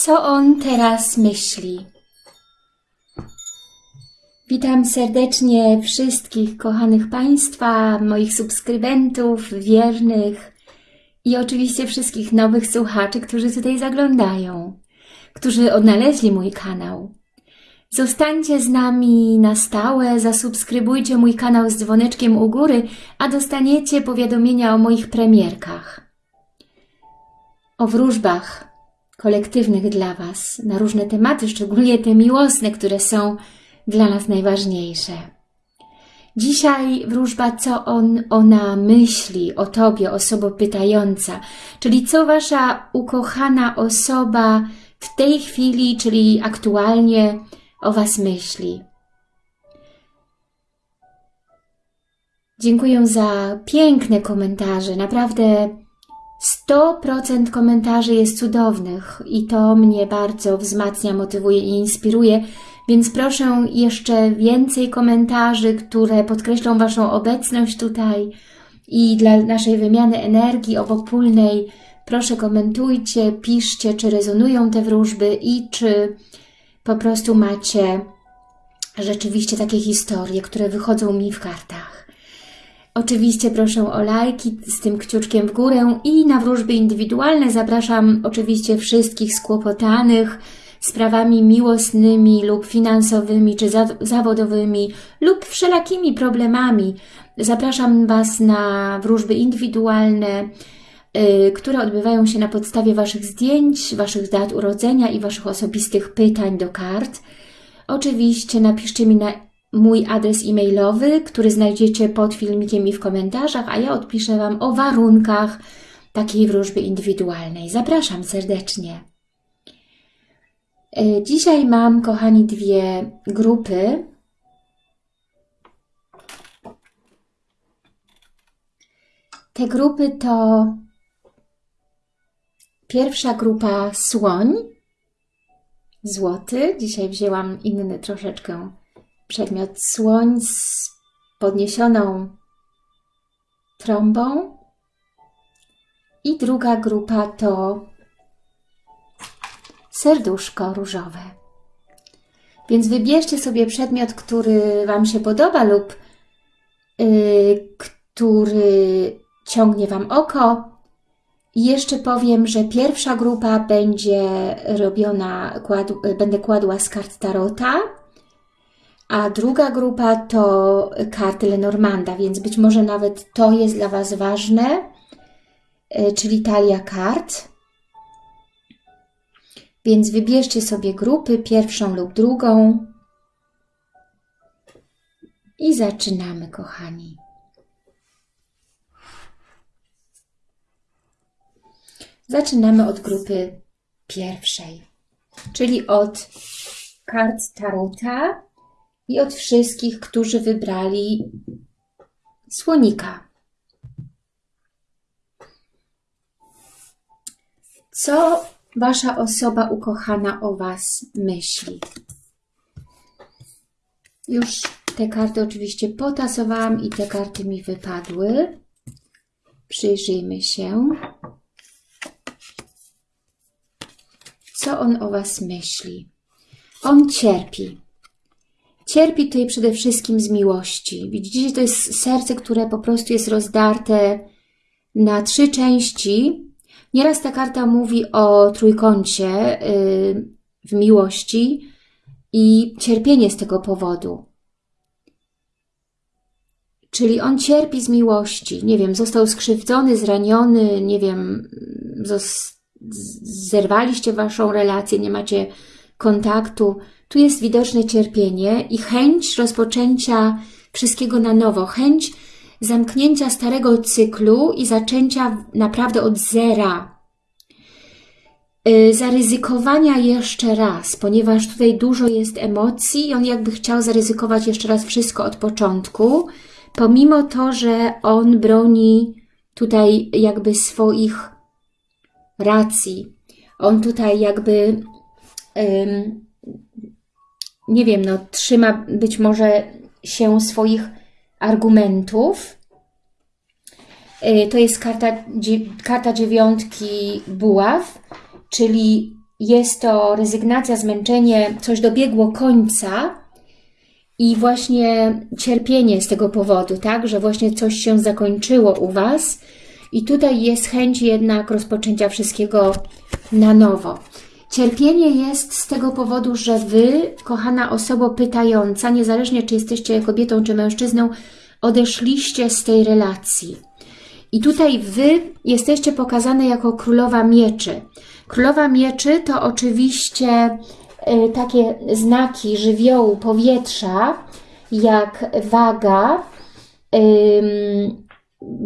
co on teraz myśli. Witam serdecznie wszystkich kochanych Państwa, moich subskrybentów, wiernych i oczywiście wszystkich nowych słuchaczy, którzy tutaj zaglądają, którzy odnaleźli mój kanał. Zostańcie z nami na stałe, zasubskrybujcie mój kanał z dzwoneczkiem u góry, a dostaniecie powiadomienia o moich premierkach. O wróżbach kolektywnych dla Was, na różne tematy, szczególnie te miłosne, które są dla nas najważniejsze. Dzisiaj wróżba, co on, ona myśli o Tobie, osoba pytająca, czyli co Wasza ukochana osoba w tej chwili, czyli aktualnie o Was myśli. Dziękuję za piękne komentarze. Naprawdę 100% komentarzy jest cudownych i to mnie bardzo wzmacnia, motywuje i inspiruje, więc proszę jeszcze więcej komentarzy, które podkreślą Waszą obecność tutaj i dla naszej wymiany energii obopólnej proszę komentujcie, piszcie, czy rezonują te wróżby i czy po prostu macie rzeczywiście takie historie, które wychodzą mi w kartach. Oczywiście proszę o lajki z tym kciuczkiem w górę i na wróżby indywidualne zapraszam oczywiście wszystkich skłopotanych sprawami miłosnymi lub finansowymi czy za zawodowymi lub wszelakimi problemami. Zapraszam Was na wróżby indywidualne, yy, które odbywają się na podstawie Waszych zdjęć, Waszych dat urodzenia i Waszych osobistych pytań do kart. Oczywiście napiszcie mi na mój adres e-mailowy, który znajdziecie pod filmikiem i w komentarzach, a ja odpiszę Wam o warunkach takiej wróżby indywidualnej. Zapraszam serdecznie. E, dzisiaj mam, kochani, dwie grupy. Te grupy to pierwsza grupa słoń, złoty. Dzisiaj wzięłam inny troszeczkę przedmiot słoń z podniesioną trąbą. I druga grupa to serduszko różowe. Więc wybierzcie sobie przedmiot, który Wam się podoba lub yy, który ciągnie Wam oko. I jeszcze powiem, że pierwsza grupa będzie robiona, kład, będę kładła z kart Tarota, a druga grupa to karty Lenormanda, więc być może nawet to jest dla Was ważne, yy, czyli talia kart. Więc wybierzcie sobie grupy, pierwszą lub drugą. I zaczynamy, kochani. Zaczynamy od grupy pierwszej, czyli od kart Tarota i od wszystkich, którzy wybrali słonika. Co Wasza osoba ukochana o Was myśli. Już te karty oczywiście potasowałam i te karty mi wypadły. Przyjrzyjmy się. Co on o Was myśli? On cierpi. Cierpi tutaj przede wszystkim z miłości. Widzicie, to jest serce, które po prostu jest rozdarte na trzy części Nieraz ta karta mówi o trójkącie y, w miłości i cierpienie z tego powodu. Czyli on cierpi z miłości, nie wiem, został skrzywdzony, zraniony, nie wiem, zerwaliście waszą relację, nie macie kontaktu. Tu jest widoczne cierpienie i chęć rozpoczęcia wszystkiego na nowo, chęć zamknięcia starego cyklu i zaczęcia naprawdę od zera. Y, zaryzykowania jeszcze raz, ponieważ tutaj dużo jest emocji i on jakby chciał zaryzykować jeszcze raz wszystko od początku, pomimo to, że on broni tutaj jakby swoich racji. On tutaj jakby, nie wiem, no trzyma być może się swoich argumentów. Y, to jest karta, karta dziewiątki buław, czyli jest to rezygnacja, zmęczenie, coś dobiegło końca i właśnie cierpienie z tego powodu, tak, że właśnie coś się zakończyło u Was i tutaj jest chęć jednak rozpoczęcia wszystkiego na nowo. Cierpienie jest z tego powodu, że Wy, kochana osoba pytająca, niezależnie czy jesteście kobietą czy mężczyzną, odeszliście z tej relacji. I tutaj Wy jesteście pokazane jako królowa mieczy. Królowa mieczy to oczywiście y, takie znaki żywiołu powietrza, jak waga,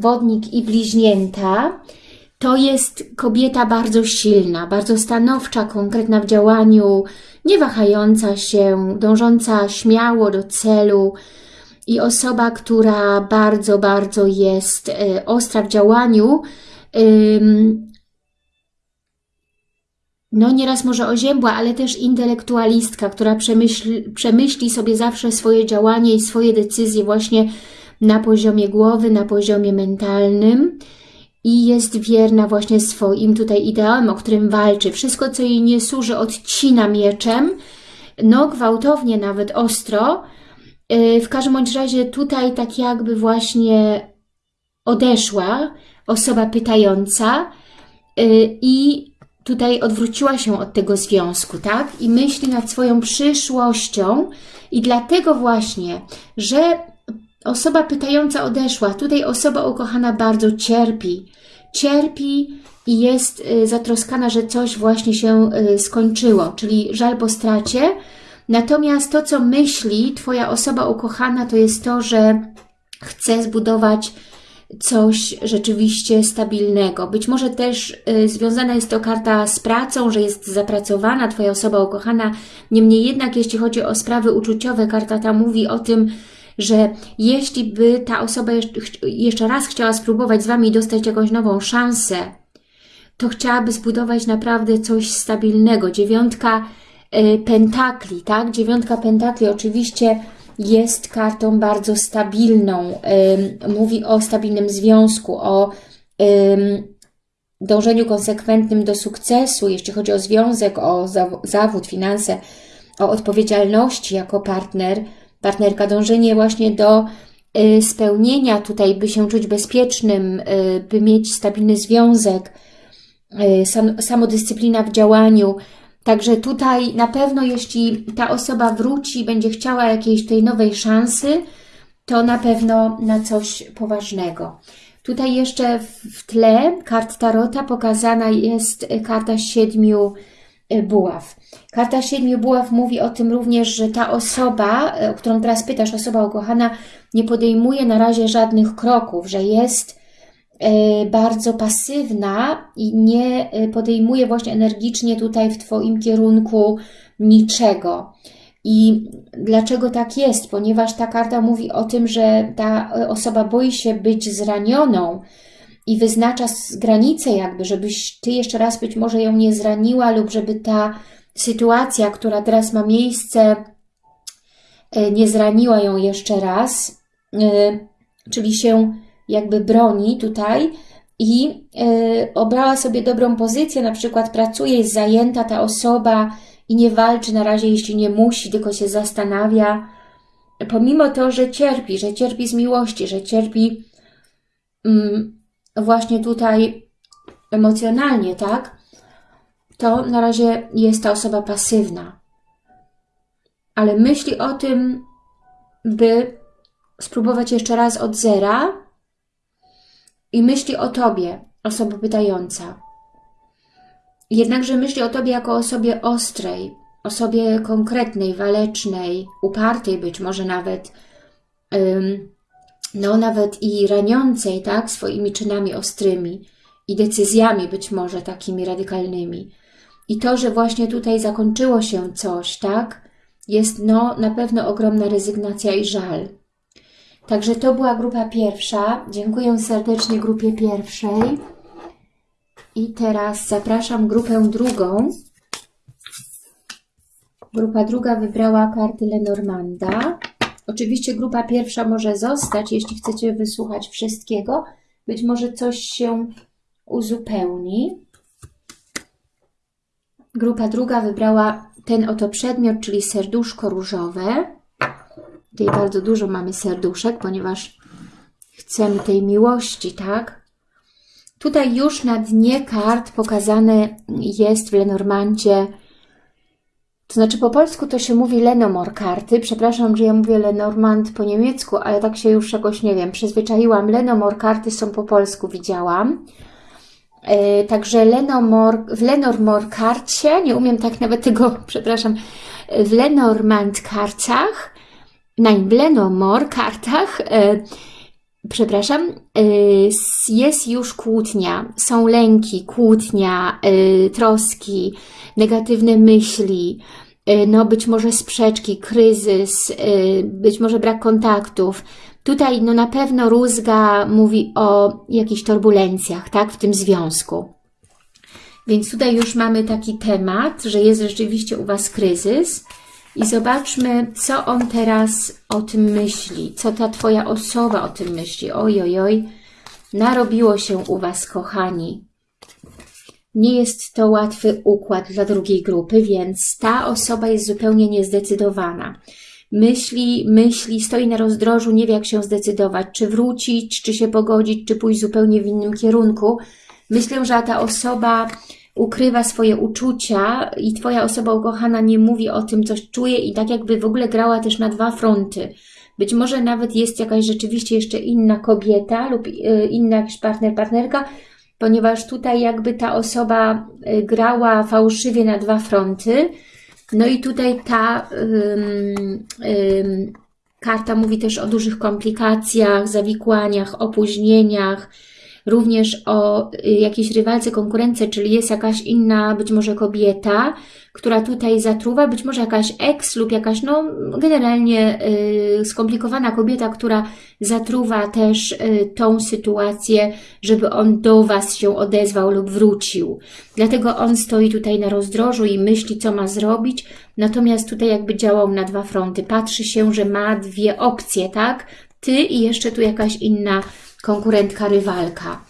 wodnik i bliźnięta. To jest kobieta bardzo silna, bardzo stanowcza, konkretna w działaniu, nie wahająca się, dążąca śmiało do celu i osoba, która bardzo, bardzo jest y, ostra w działaniu, no nieraz może oziębła, ale też intelektualistka, która przemyśli sobie zawsze swoje działanie i swoje decyzje właśnie na poziomie głowy, na poziomie mentalnym i jest wierna właśnie swoim tutaj ideałem, o którym walczy. Wszystko, co jej nie służy, odcina mieczem, no gwałtownie, nawet ostro. Y, w każdym bądź razie tutaj tak jakby właśnie odeszła osoba pytająca y, i tutaj odwróciła się od tego związku, tak? I myśli nad swoją przyszłością i dlatego właśnie, że osoba pytająca odeszła, tutaj osoba ukochana bardzo cierpi. Cierpi i jest y, zatroskana, że coś właśnie się y, skończyło, czyli żal po stracie. Natomiast to, co myśli Twoja osoba ukochana, to jest to, że chce zbudować coś rzeczywiście stabilnego. Być może też y, związana jest to karta z pracą, że jest zapracowana Twoja osoba ukochana. Niemniej jednak, jeśli chodzi o sprawy uczuciowe, karta ta mówi o tym, że jeśli by ta osoba jeszcze raz chciała spróbować z Wami dostać jakąś nową szansę, to chciałaby zbudować naprawdę coś stabilnego. Dziewiątka y, pentakli, tak? Dziewiątka pentakli oczywiście jest kartą bardzo stabilną. Mówi o stabilnym związku, o dążeniu konsekwentnym do sukcesu, jeśli chodzi o związek, o zawód, finanse, o odpowiedzialności jako partner, partnerka, dążenie właśnie do y, spełnienia tutaj, by się czuć bezpiecznym, y, by mieć stabilny związek, y, samodyscyplina w działaniu, Także tutaj na pewno, jeśli ta osoba wróci, będzie chciała jakiejś tej nowej szansy, to na pewno na coś poważnego. Tutaj jeszcze w tle kart Tarota pokazana jest karta siedmiu buław. Karta siedmiu buław mówi o tym również, że ta osoba, e, o którą teraz pytasz, osoba ukochana, nie podejmuje na razie żadnych kroków, że jest E, bardzo pasywna i nie e, podejmuje właśnie energicznie tutaj w Twoim kierunku niczego. I dlaczego tak jest? Ponieważ ta karta mówi o tym, że ta osoba boi się być zranioną i wyznacza granicę jakby, żebyś Ty jeszcze raz być może ją nie zraniła lub żeby ta sytuacja, która teraz ma miejsce, e, nie zraniła ją jeszcze raz, czyli się jakby broni tutaj i yy, obrała sobie dobrą pozycję, na przykład pracuje, jest zajęta ta osoba i nie walczy na razie, jeśli nie musi, tylko się zastanawia, pomimo to, że cierpi, że cierpi z miłości, że cierpi yy, właśnie tutaj emocjonalnie, tak? To na razie jest ta osoba pasywna. Ale myśli o tym, by spróbować jeszcze raz od zera, i myśli o Tobie, osoba pytająca. Jednakże myśli o Tobie jako osobie ostrej, osobie konkretnej, walecznej, upartej być może nawet, no nawet i raniącej, tak, swoimi czynami ostrymi i decyzjami być może takimi radykalnymi. I to, że właśnie tutaj zakończyło się coś, tak, jest no na pewno ogromna rezygnacja i żal. Także to była grupa pierwsza. Dziękuję serdecznie grupie pierwszej. I teraz zapraszam grupę drugą. Grupa druga wybrała karty Lenormanda. Oczywiście grupa pierwsza może zostać, jeśli chcecie wysłuchać wszystkiego. Być może coś się uzupełni. Grupa druga wybrała ten oto przedmiot, czyli serduszko różowe. Tutaj bardzo dużo mamy serduszek, ponieważ chcemy tej miłości, tak? Tutaj już na dnie kart pokazane jest w Lenormandzie, to znaczy po polsku to się mówi Lenomor karty. Przepraszam, że ja mówię Lenormand po niemiecku, ale tak się już jakoś, nie wiem, przyzwyczaiłam. Lenomor karty są po polsku, widziałam. E, także Lenomor, w Lenormor karcie, nie umiem tak nawet tego, przepraszam, w Lenormand kartach, nein, w Lenomor kartach, e, przepraszam, e, jest już kłótnia, są lęki, kłótnia, troski, negatywne myśli, e, no być może sprzeczki, kryzys, e, być może brak kontaktów, Tutaj no na pewno Rózga mówi o jakichś turbulencjach, tak, w tym związku. Więc tutaj już mamy taki temat, że jest rzeczywiście u Was kryzys i zobaczmy, co on teraz o tym myśli, co ta Twoja osoba o tym myśli. Oj, oj, oj, narobiło się u Was, kochani. Nie jest to łatwy układ dla drugiej grupy, więc ta osoba jest zupełnie niezdecydowana myśli, myśli, stoi na rozdrożu, nie wie jak się zdecydować, czy wrócić, czy się pogodzić, czy pójść zupełnie w innym kierunku. Myślę, że ta osoba ukrywa swoje uczucia i Twoja osoba ukochana nie mówi o tym, coś czuje i tak jakby w ogóle grała też na dwa fronty. Być może nawet jest jakaś rzeczywiście jeszcze inna kobieta lub y, inna jakiś partner, partnerka, ponieważ tutaj jakby ta osoba y, grała fałszywie na dwa fronty, no i tutaj ta karta mówi też o dużych komplikacjach, zawikłaniach, opóźnieniach, również o y, jakiejś rywalce, konkurence, czyli jest jakaś inna, być może kobieta, która tutaj zatruwa, być może jakaś ex lub jakaś, no generalnie y, skomplikowana kobieta, która zatruwa też y, tą sytuację, żeby on do Was się odezwał lub wrócił. Dlatego on stoi tutaj na rozdrożu i myśli, co ma zrobić, natomiast tutaj jakby działał na dwa fronty. Patrzy się, że ma dwie opcje, tak? Ty i jeszcze tu jakaś inna konkurentka, rywalka.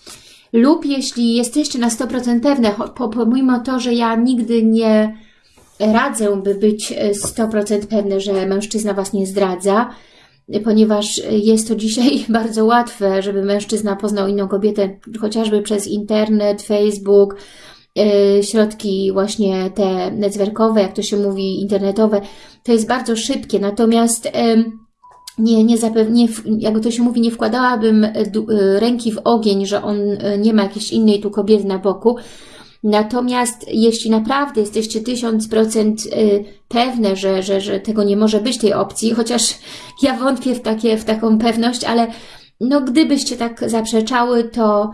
Lub jeśli jesteście na 100% pewne, pomimo to, że ja nigdy nie radzę, by być 100% pewne, że mężczyzna Was nie zdradza, ponieważ jest to dzisiaj bardzo łatwe, żeby mężczyzna poznał inną kobietę, chociażby przez internet, Facebook, e, środki właśnie te netzwerkowe, jak to się mówi, internetowe, to jest bardzo szybkie, natomiast nie, nie, zapewnie, jak to się mówi, nie wkładałabym e, e, ręki w ogień, że on e, nie ma jakiejś innej tu kobiety na boku. Natomiast jeśli naprawdę jesteście tysiąc procent pewne, że, że, że tego nie może być, tej opcji, chociaż ja wątpię w, takie, w taką pewność, ale no gdybyście tak zaprzeczały, to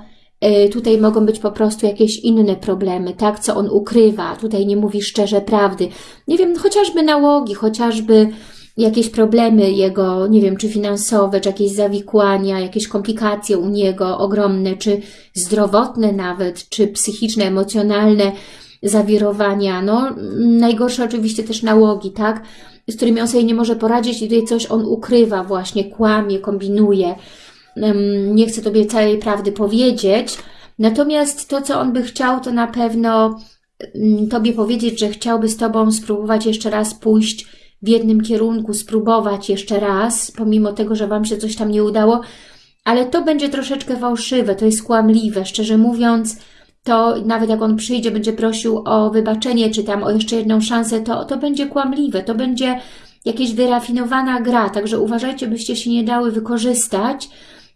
tutaj mogą być po prostu jakieś inne problemy, tak, co on ukrywa, tutaj nie mówi szczerze prawdy. Nie wiem, chociażby nałogi, chociażby jakieś problemy jego, nie wiem, czy finansowe, czy jakieś zawikłania, jakieś komplikacje u niego ogromne, czy zdrowotne nawet, czy psychiczne, emocjonalne zawirowania. No, najgorsze oczywiście też nałogi, tak? Z którymi on sobie nie może poradzić i tutaj coś on ukrywa właśnie, kłamie, kombinuje. Nie chce Tobie całej prawdy powiedzieć. Natomiast to, co on by chciał, to na pewno Tobie powiedzieć, że chciałby z Tobą spróbować jeszcze raz pójść w jednym kierunku, spróbować jeszcze raz, pomimo tego, że Wam się coś tam nie udało, ale to będzie troszeczkę fałszywe, to jest kłamliwe. Szczerze mówiąc, to nawet jak on przyjdzie, będzie prosił o wybaczenie, czy tam o jeszcze jedną szansę, to, to będzie kłamliwe, to będzie jakaś wyrafinowana gra, także uważajcie, byście się nie dały wykorzystać,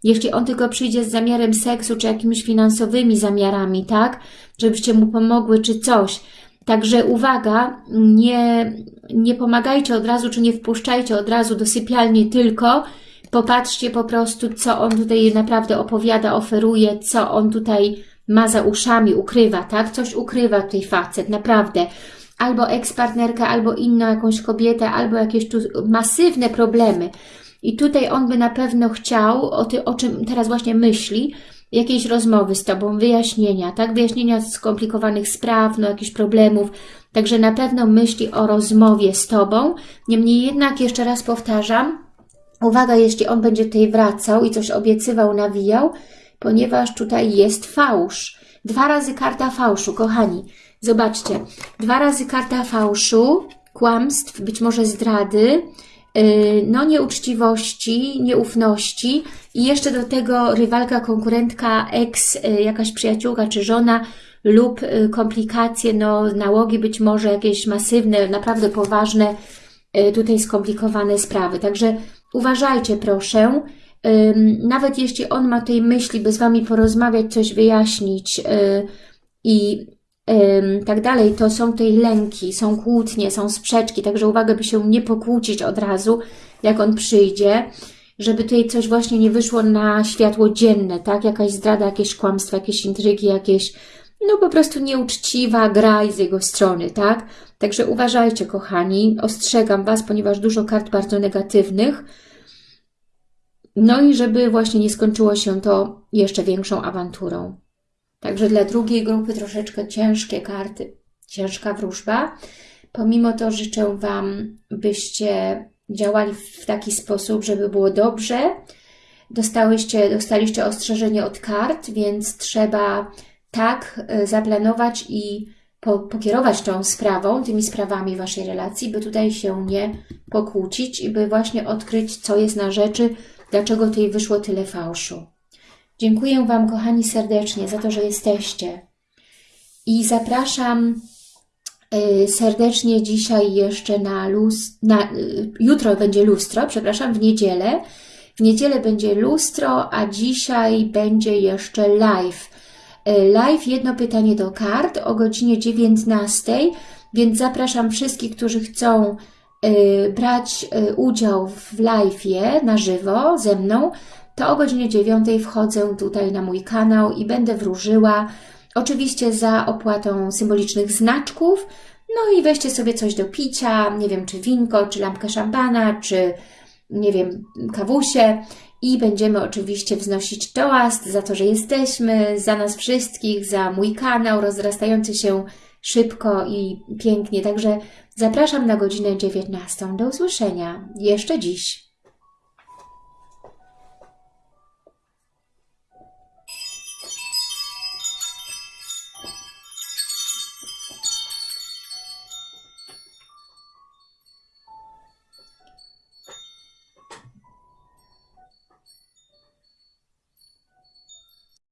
jeśli on tylko przyjdzie z zamiarem seksu, czy jakimiś finansowymi zamiarami, tak, żebyście mu pomogły, czy coś. Także uwaga, nie, nie pomagajcie od razu, czy nie wpuszczajcie od razu do sypialni tylko, popatrzcie po prostu, co on tutaj naprawdę opowiada, oferuje, co on tutaj ma za uszami, ukrywa, tak? Coś ukrywa tutaj facet, naprawdę. Albo ekspartnerka, albo inną jakąś kobietę, albo jakieś tu masywne problemy. I tutaj on by na pewno chciał, o, ty, o czym teraz właśnie myśli, jakiejś rozmowy z Tobą, wyjaśnienia, tak? Wyjaśnienia skomplikowanych spraw, no jakichś problemów. Także na pewno myśli o rozmowie z Tobą. Niemniej jednak, jeszcze raz powtarzam, uwaga, jeśli on będzie tutaj wracał i coś obiecywał, nawijał, ponieważ tutaj jest fałsz. Dwa razy karta fałszu, kochani. Zobaczcie, dwa razy karta fałszu, kłamstw, być może zdrady, no nieuczciwości, nieufności i jeszcze do tego rywalka, konkurentka, ex, yy, jakaś przyjaciółka czy żona lub yy, komplikacje, no nałogi być może jakieś masywne, naprawdę poważne, tutaj skomplikowane sprawy. Także uważajcie proszę, nawet jeśli on ma tej myśli, by z Wami porozmawiać, coś wyjaśnić i tak dalej, to są tej lęki, są kłótnie, są sprzeczki, także uwaga, by się nie pokłócić od razu, jak on przyjdzie, żeby tutaj coś właśnie nie wyszło na światło dzienne, tak? Jakaś zdrada, jakieś kłamstwa, jakieś intrygi, jakieś no po prostu nieuczciwa gra z jego strony, tak? Także uważajcie, kochani, ostrzegam Was, ponieważ dużo kart bardzo negatywnych, no i żeby właśnie nie skończyło się to jeszcze większą awanturą. Także dla drugiej grupy troszeczkę ciężkie karty, ciężka wróżba. Pomimo to życzę Wam, byście działali w taki sposób, żeby było dobrze. Dostałyście, dostaliście ostrzeżenie od kart, więc trzeba tak e, zaplanować i po, pokierować tą sprawą, tymi sprawami Waszej relacji, by tutaj się nie pokłócić i by właśnie odkryć, co jest na rzeczy, dlaczego tutaj wyszło tyle fałszu. Dziękuję Wam, kochani, serdecznie za to, że jesteście. I zapraszam y, serdecznie dzisiaj jeszcze na, luz, na y, jutro będzie lustro, przepraszam, w niedzielę. W niedzielę będzie lustro, a dzisiaj będzie jeszcze live. Y, live jedno pytanie do kart o godzinie 19, więc zapraszam wszystkich, którzy chcą brać udział w live'ie na żywo ze mną, to o godzinie 9 wchodzę tutaj na mój kanał i będę wróżyła, oczywiście za opłatą symbolicznych znaczków, no i weźcie sobie coś do picia, nie wiem, czy winko, czy lampkę szampana, czy nie wiem, kawusie i będziemy oczywiście wznosić toast za to, że jesteśmy, za nas wszystkich, za mój kanał rozrastający się szybko i pięknie. Także zapraszam na godzinę 19. Do usłyszenia jeszcze dziś.